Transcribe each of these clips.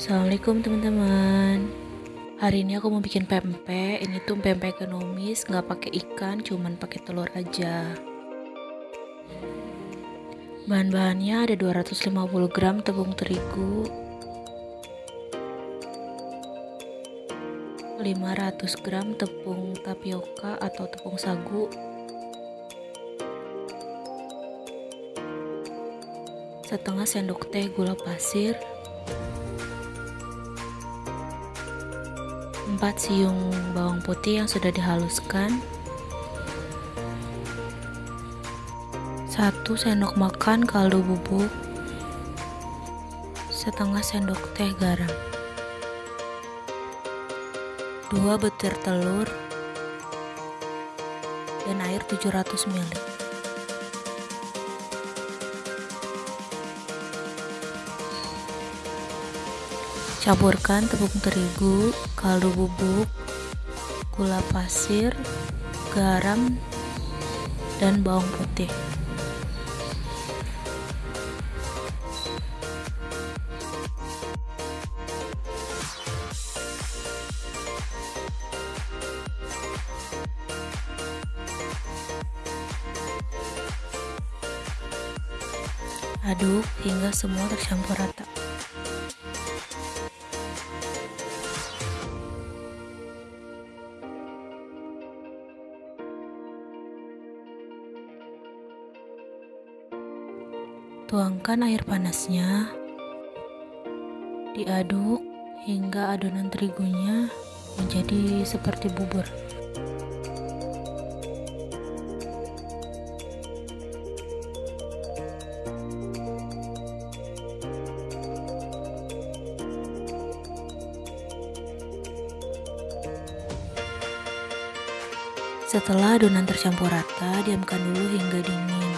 Assalamualaikum teman-teman. Hari ini aku mau bikin pempek. Ini tuh pempek ekonomis nggak pakai ikan cuman pakai telur aja. Bahan-bahannya ada 250 gram tepung terigu 500 gram tepung tapioka atau tepung sagu setengah sendok teh gula pasir 4 siung bawang putih yang sudah dihaluskan. 1 sendok makan kaldu bubuk. Setengah sendok teh garam. 2 butir telur. Dan air 700 ml Campurkan tepung terigu, kaldu bubuk, gula pasir, garam, dan bawang putih. Aduk hingga semua tercampur rata. Tuangkan air panasnya, diaduk hingga adonan terigunya menjadi seperti bubur. Setelah adonan tercampur rata, diamkan dulu hingga dingin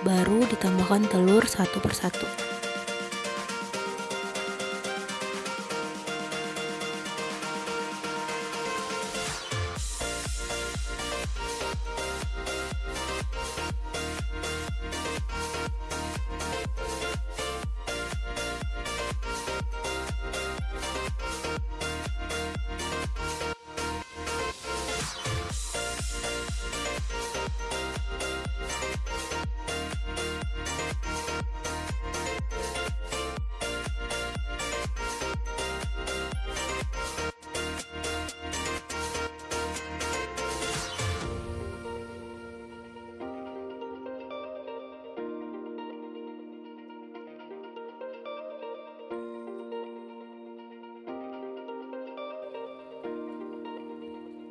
baru ditambahkan telur satu persatu.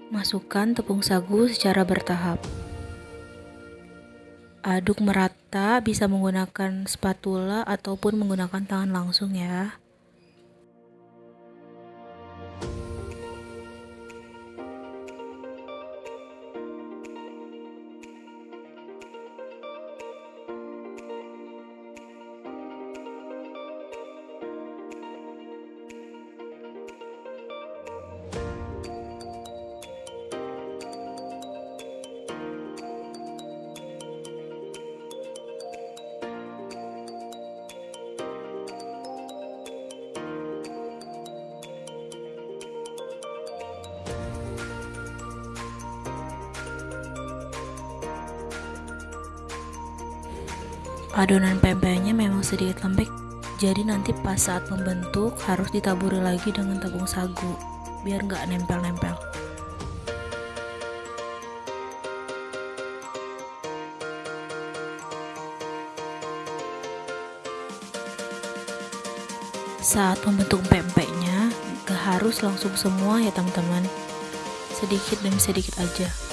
Masukkan tepung sagu secara bertahap. Aduk merata, bisa menggunakan spatula ataupun menggunakan tangan langsung ya. Adonan pempeknya memang sedikit lembek, jadi nanti pas saat membentuk harus ditaburi lagi dengan tepung sagu, biar nggak nempel-nempel. Saat membentuk pempeknya, gak harus langsung semua ya teman-teman, sedikit demi sedikit aja.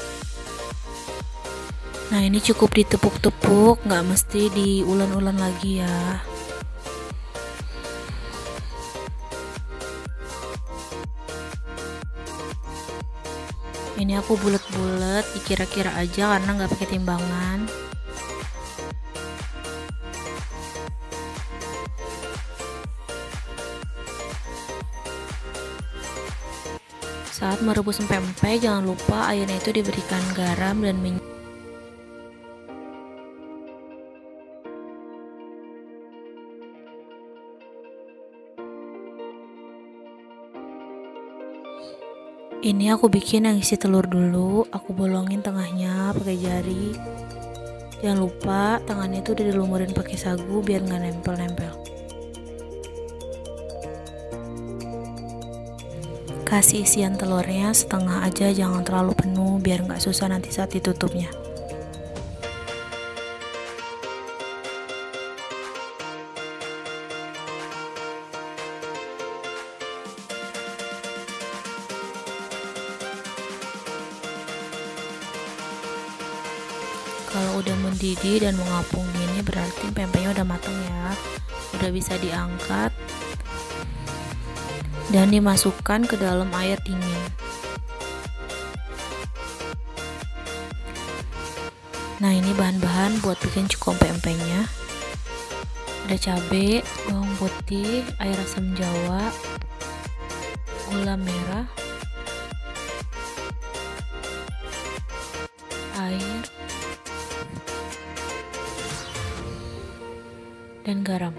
Nah ini cukup ditepuk-tepuk, nggak mesti diulan-ulan lagi ya. Ini aku bulat-bulat, dikira-kira aja karena nggak pakai timbangan. Saat merebus pempek, jangan lupa airnya itu diberikan garam dan minyak. Ini aku bikin yang isi telur dulu aku bolongin tengahnya pakai jari. Jangan lupa tangannya itu udah dilumurin pakai sagu biar nggak nempel-nempel. Kasih isian telurnya setengah aja jangan terlalu penuh biar nggak susah nanti saat ditutupnya kalau udah mendidih dan mengapung gini berarti pempeknya udah matang ya. Udah bisa diangkat dan dimasukkan ke dalam air dingin. Nah ini bahan-bahan buat bikin cukup pempeknya. Ada cabai, bawang putih, air asam jawa, gula merah, dan garam.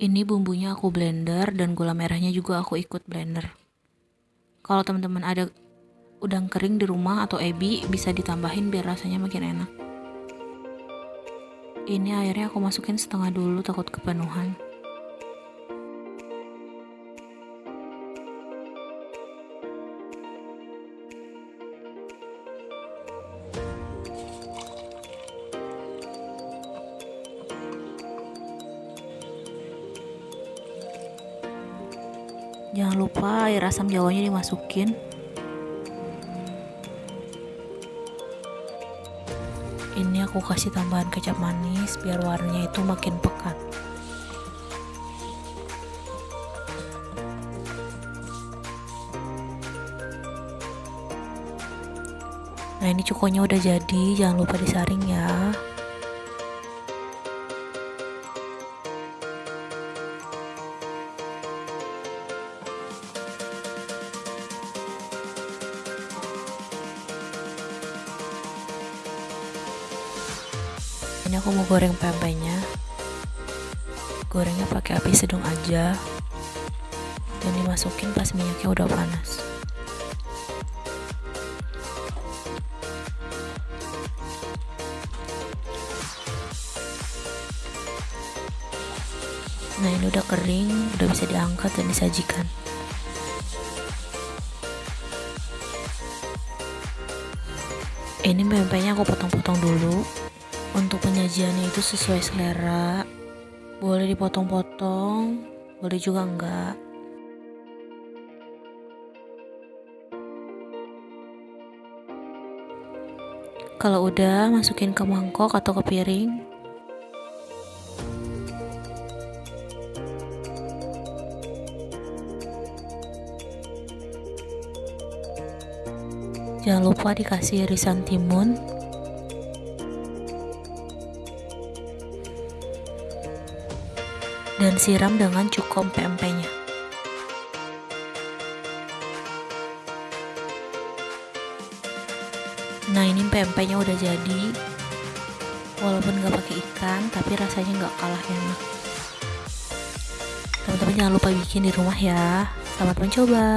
Ini bumbunya aku blender dan gula merahnya juga aku ikut blender. Kalau teman-teman ada udang kering di rumah atau ebi bisa ditambahin biar rasanya makin enak ini airnya aku masukin setengah dulu takut kepenuhan. Jangan lupa air asam jawanya dimasukin ini aku kasih tambahan kecap manis biar warnanya itu makin pekat. Nah ini cukonya udah jadi jangan lupa disaring ya ini aku mau goreng pempeknya gorengnya pakai api sedang aja. Dan dimasukin pas minyaknya udah panas. Nah ini udah kering udah bisa diangkat dan disajikan. Ini pempeknya aku potong-potong dulu untuk penyajiannya itu sesuai selera. Boleh dipotong-potong boleh juga enggak. Kalau udah masukin ke mangkok atau ke piring. Jangan lupa dikasih irisan timun siram dengan cukup pempeknya. Nah ini pempeknya udah jadi, walaupun nggak pakai ikan, tapi rasanya nggak kalah enak. Teman-teman jangan lupa bikin di rumah ya. Selamat mencoba.